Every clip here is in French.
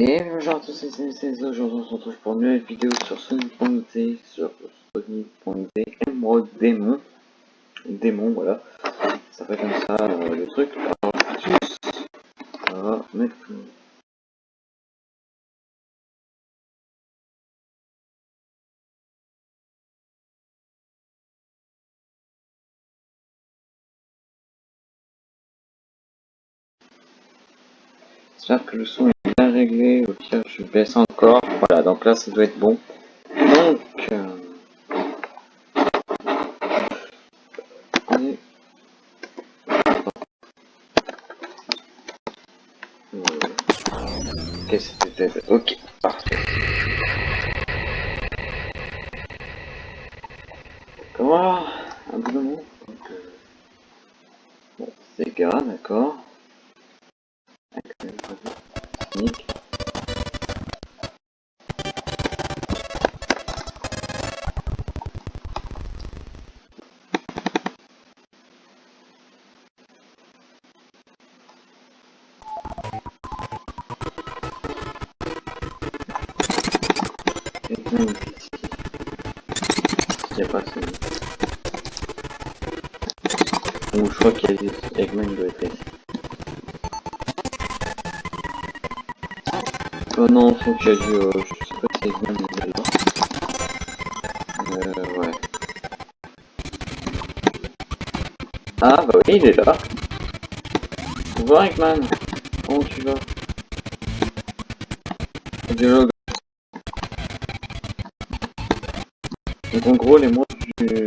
Et bonjour à tous, c'est aujourd'hui on se retrouve pour une nouvelle vidéo sur Sonic.exe, sur Sonic.exe, Emerald Démon, démon voilà, ça fait comme ça euh, le truc, alors on va mettre J'espère que le son est réglé, au pire je baisse encore, voilà donc là ça doit être bon. Donc, euh, Ok, c'était Ok, parfait. Comment Un bout de euh... Bon, Sega, d'accord. Il a pas celui. Ou je crois qu'il y a Eggman doit être. Oh non, faut qu'il y ait du... Euh, je sais pas si Eggman est là. Euh, ouais. Ah bah oui, il est là. Bonjour Eggman? Comment tu vas? Dialogue. Donc en gros, les mots du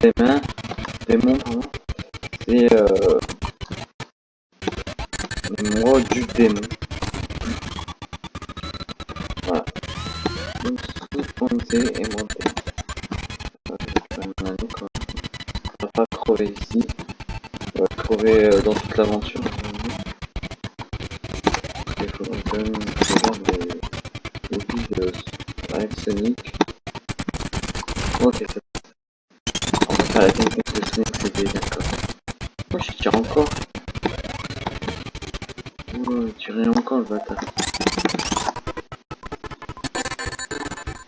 des mains, des c'est euh, les du démon. Voilà. Et monter. On va pas crever ici. On va crever euh, dans toute l'aventure. Tire encore. Oh, il encore le bâtard.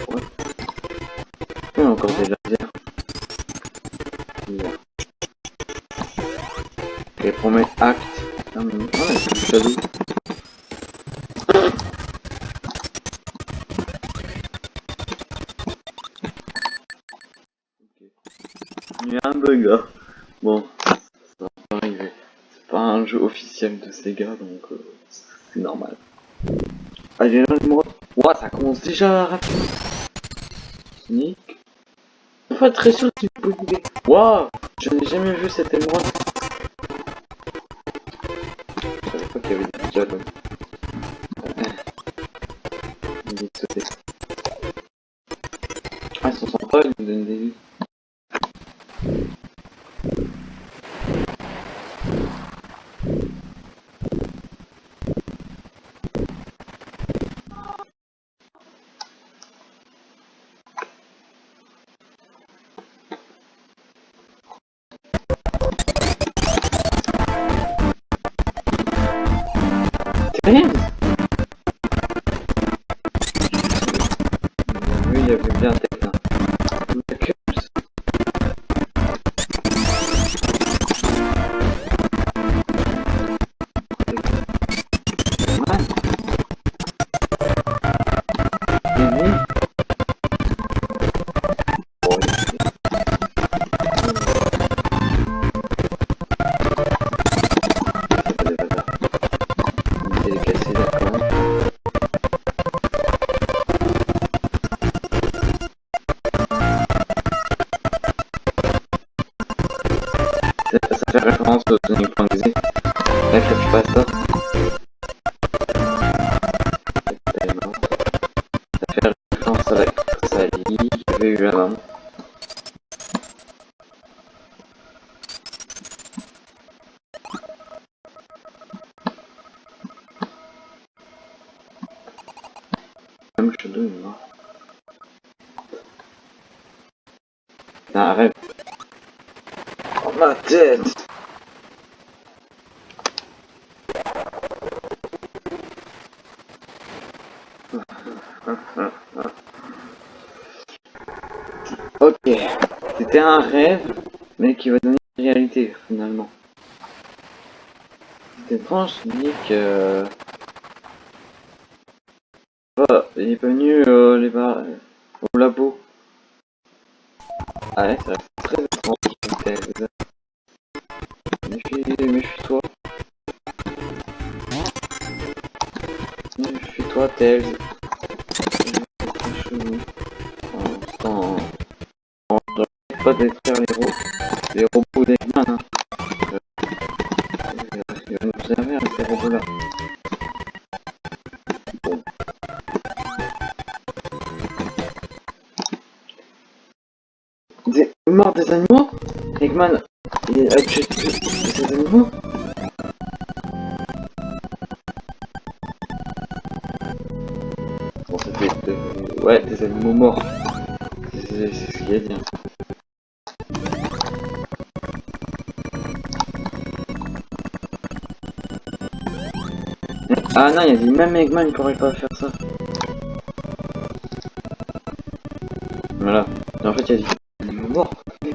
Ouais. Il y encore des lasers. Et mes actes. Ah, mais... Il un bug là. Bon, ça va pas arriver. C'est pas un jeu officiel de Sega donc euh, c'est normal. Allez, là, mot. Ouah, ça commence déjà rapidement. Sonic. Pas très sûr que tu peux bouger. Waouh, je n'ai jamais vu cette émeraude. Je savais pas qu'il y avait des dialogues. Il. Ah, ils sont sympas, ils nous donnent des 嗯。Hein. Oh ma tête. Ok, c'était un rêve, mais qui va donner une réalité finalement. C'était étrange, je dis que il est pas venu euh, les bar... au labo. Ah ouais, reste très étrange. Méfie, méfie-toi. Méfie-toi, Tails. Des morts des animaux Eggman, il a animaux Bon, c'était... Ouais, des animaux morts. C'est ce qu'il a dit. Hein. Ah non, il a dit même Eggman il pourrait pas faire ça. Voilà. En fait, il a dit.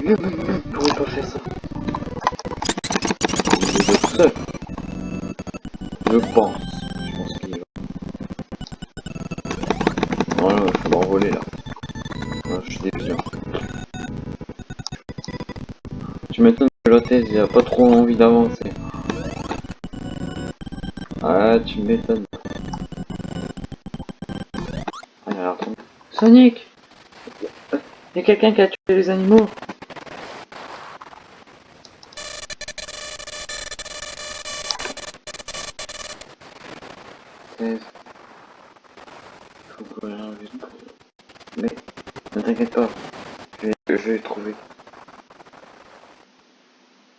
Pas faire ça. Il est seul. Je pense. Je pense qu'il va. Voilà, il faut l'envoler là. Voilà, je suis déviant. Tu m'étonnes que l'hôtesse il a pas trop envie d'avancer. Ah, tu m'étonnes. Sonic Il y a quelqu'un qui a tué les animaux Mais, ne t'inquiète pas, je vais, je vais trouver.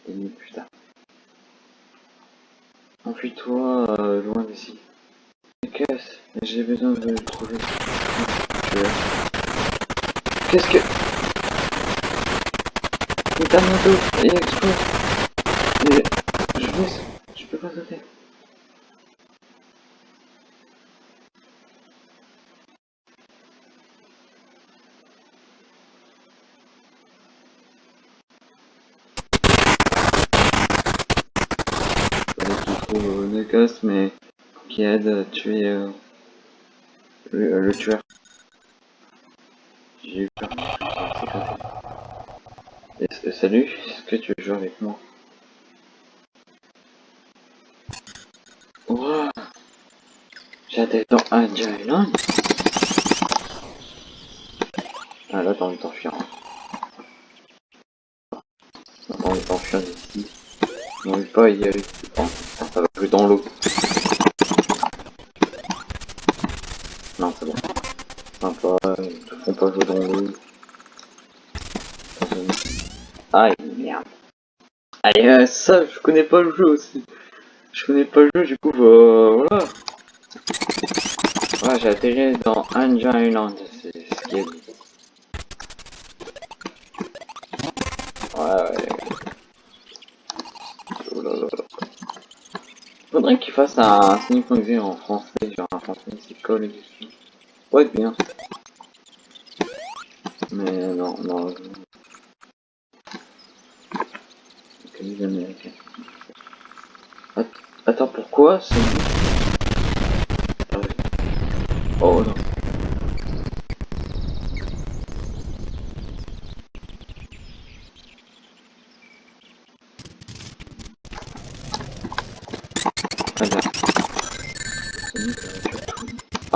Et putain. Enfuis-toi euh, loin d'ici. Casse, j'ai besoin de le trouver. Qu'est-ce que... Il t'a moto, il explose. Mais je vais... Je peux pas sauter. Necas, mais qui aide à tuer euh, le, euh, le, tueur. J'ai eu peur. Et, salut, est-ce que tu veux jouer avec moi? Ouah J'étais dans un Island Ah là t'as envie de t'enfuir. T'as envie de t'enfuir d'ici. Veut pas y aller. Ça va plus dans l'eau. Non, c'est bon. Sympa, ils te font pas jouer dans l'eau. Aïe, merde. Allez, euh, ça, je connais pas le jeu aussi. Je connais pas le jeu, du coup, euh, voilà. Ouais, j'ai atterri dans Anja Island, c'est ce qui est dit. Ouais, ouais. Oh là là Qu'il fasse un Sonic.exe en français, genre un français qui colle dessus. Ouais, bien. Mais non, non. Les américains. Attends, pourquoi c'est... Ah. Oh non.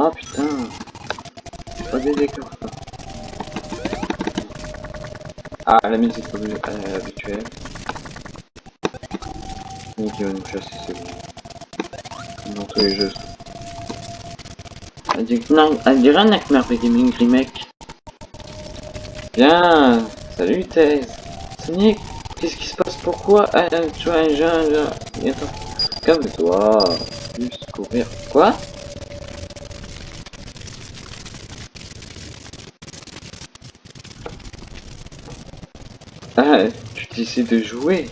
Ah putain Pas des décors ça. Ah la musique euh, habituelle. Il va nous chasser c'est bon. Comme dans tous les jeux. Elle dirait un Nightmare Gaming Remake. Bien Salut Thèse Sonic Qu'est-ce qui se passe? Pourquoi Tu vois un jeune... Attends. Calme-toi Juste courir. Quoi? décide de jouer.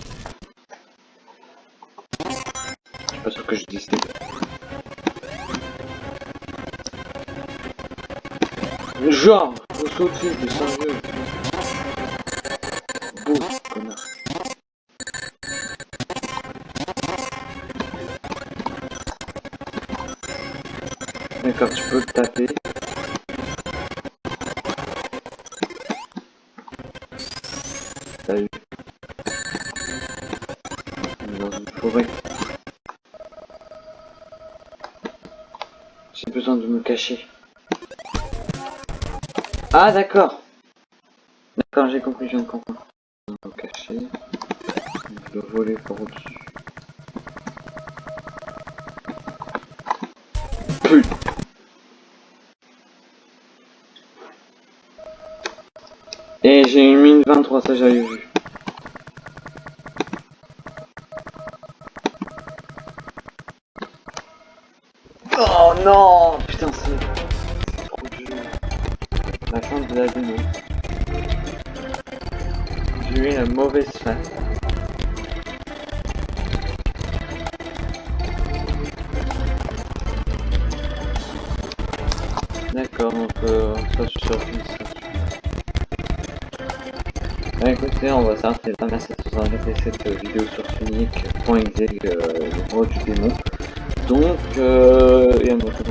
Je suis pas sûr que je décide. Genre, faut sauter de son jeu. Beau, connard. D'accord, tu peux taper. J'ai besoin de me cacher. Ah d'accord. D'accord, j'ai compris, je viens de comprendre. Me cacher. Je dois voler par au-dessus. Et j'ai une mine 23, ça j'avais vu. De la démo. J'ai eu une mauvaise fin. D'accord, donc euh, ça je suis sur Bah écoutez, on va s'arrêter là. Merci de vous regardé cette vidéo sur Sonic.exe, euh, le roi du démon. Donc, euh, et un autre